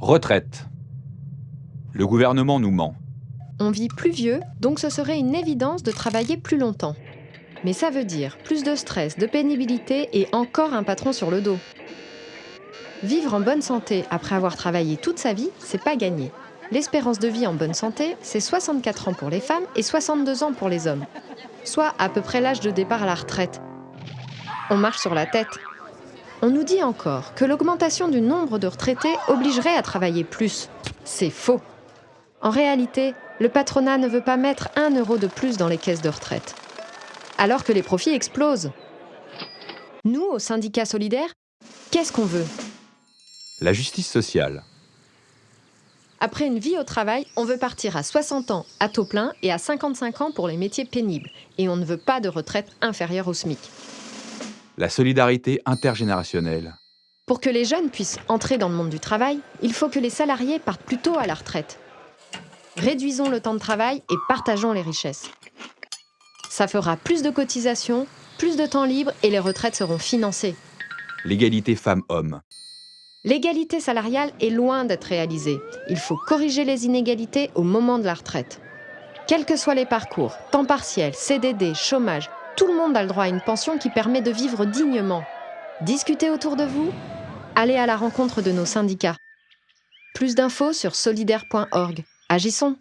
Retraite. Le gouvernement nous ment. On vit plus vieux, donc ce serait une évidence de travailler plus longtemps. Mais ça veut dire plus de stress, de pénibilité et encore un patron sur le dos. Vivre en bonne santé après avoir travaillé toute sa vie, c'est pas gagné. L'espérance de vie en bonne santé, c'est 64 ans pour les femmes et 62 ans pour les hommes, soit à peu près l'âge de départ à la retraite. On marche sur la tête. On nous dit encore que l'augmentation du nombre de retraités obligerait à travailler plus. C'est faux. En réalité, le patronat ne veut pas mettre un euro de plus dans les caisses de retraite. Alors que les profits explosent. Nous, au syndicat solidaire, qu'est-ce qu'on veut? La justice sociale. Après une vie au travail, on veut partir à 60 ans à taux plein et à 55 ans pour les métiers pénibles. Et on ne veut pas de retraite inférieure au SMIC. La solidarité intergénérationnelle. Pour que les jeunes puissent entrer dans le monde du travail, il faut que les salariés partent plus tôt à la retraite. Réduisons le temps de travail et partageons les richesses. Ça fera plus de cotisations, plus de temps libre et les retraites seront financées. L'égalité femmes-hommes. L'égalité salariale est loin d'être réalisée. Il faut corriger les inégalités au moment de la retraite. Quels que soient les parcours, temps partiel, CDD, chômage, tout le monde a le droit à une pension qui permet de vivre dignement. Discutez autour de vous, allez à la rencontre de nos syndicats. Plus d'infos sur solidaire.org. Agissons